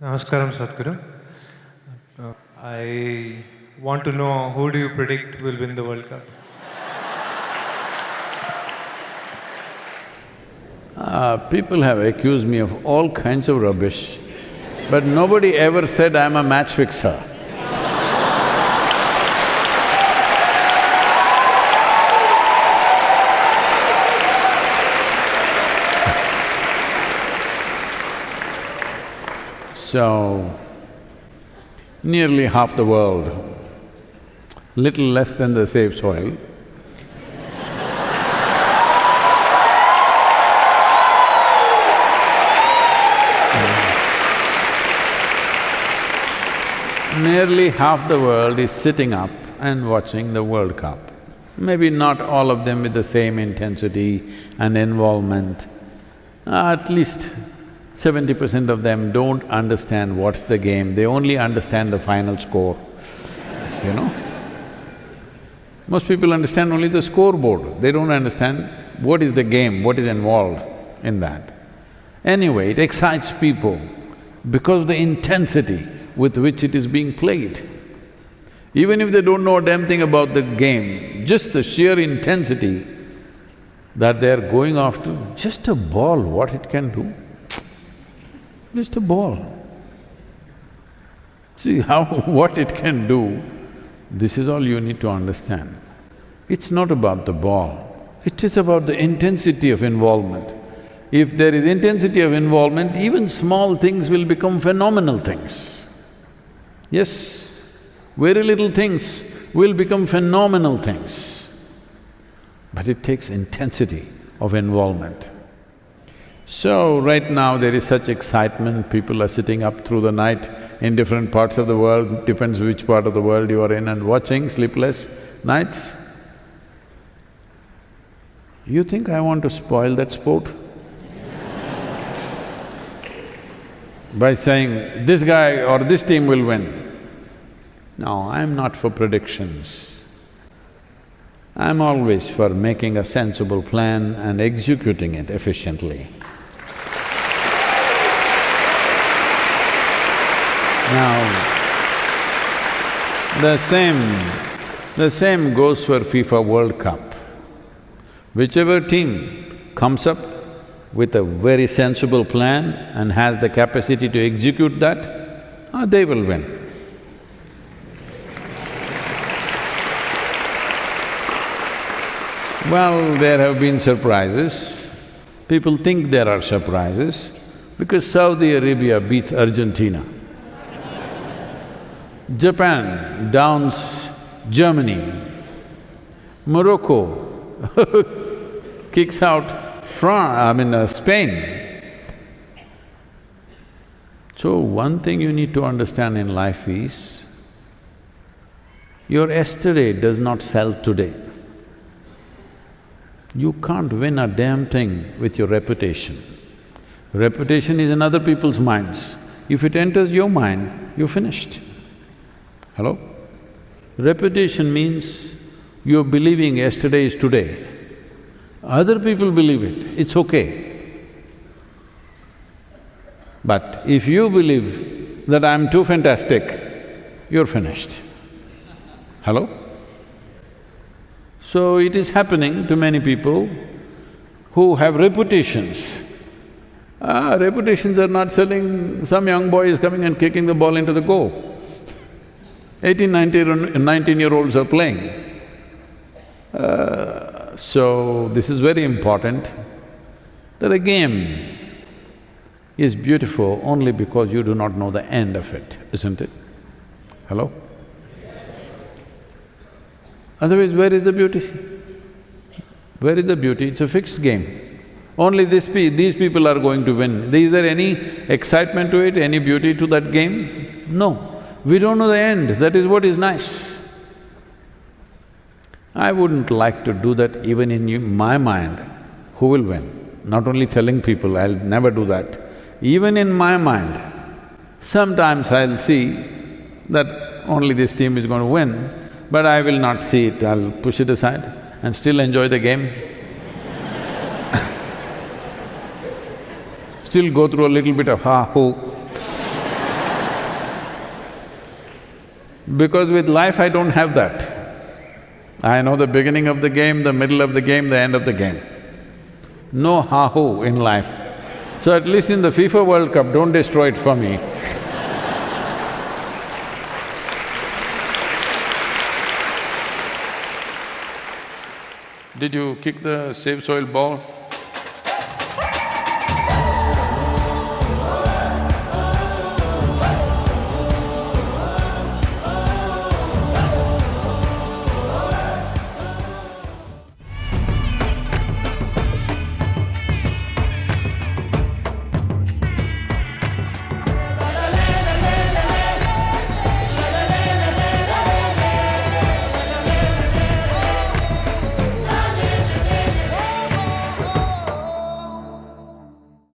Namaskaram, Sadhguru. I want to know who do you predict will win the World Cup? Uh, people have accused me of all kinds of rubbish, but nobody ever said I'm a match fixer. So, nearly half the world, little less than the Save Soil, nearly half the world is sitting up and watching the World Cup. Maybe not all of them with the same intensity and involvement. At least seventy percent of them don't understand what's the game, they only understand the final score, you know. Most people understand only the scoreboard, they don't understand what is the game, what is involved in that. Anyway, it excites people because of the intensity with which it is being played. Even if they don't know a damn thing about the game, just the sheer intensity that they're going after, just a ball, what it can do, just a ball. See how… what it can do, this is all you need to understand. It's not about the ball, it is about the intensity of involvement. If there is intensity of involvement, even small things will become phenomenal things. Yes, very little things will become phenomenal things. But it takes intensity of involvement. So, right now there is such excitement, people are sitting up through the night in different parts of the world, depends which part of the world you are in and watching sleepless nights. You think I want to spoil that sport? By saying, this guy or this team will win. No, I'm not for predictions. I'm always for making a sensible plan and executing it efficiently. Now, the same… the same goes for FIFA World Cup. Whichever team comes up with a very sensible plan and has the capacity to execute that, ah, they will win. Well, there have been surprises. People think there are surprises because Saudi Arabia beats Argentina. Japan downs Germany. Morocco kicks out France, I mean uh, Spain. So one thing you need to understand in life is, your yesterday does not sell today. You can't win a damn thing with your reputation. Reputation is in other people's minds. If it enters your mind, you're finished. Hello? Reputation means you're believing yesterday is today. Other people believe it, it's okay. But if you believe that I'm too fantastic, you're finished. Hello? So it is happening to many people who have reputations. Ah, reputations are not selling, some young boy is coming and kicking the ball into the goal. Eighteen, nineteen, nineteen-year-olds are playing. Uh, so, this is very important, that a game is beautiful only because you do not know the end of it, isn't it? Hello? Otherwise, where is the beauty? Where is the beauty? It's a fixed game. Only pe these people are going to win. Is there any excitement to it, any beauty to that game? No. We don't know the end, that is what is nice. I wouldn't like to do that even in you, my mind, who will win? Not only telling people, I'll never do that. Even in my mind, sometimes I'll see that only this team is going to win, but I will not see it, I'll push it aside and still enjoy the game. still go through a little bit of ha, Because with life I don't have that. I know the beginning of the game, the middle of the game, the end of the game. No ha-hoo in life. So at least in the FIFA World Cup, don't destroy it for me. Did you kick the save soil ball?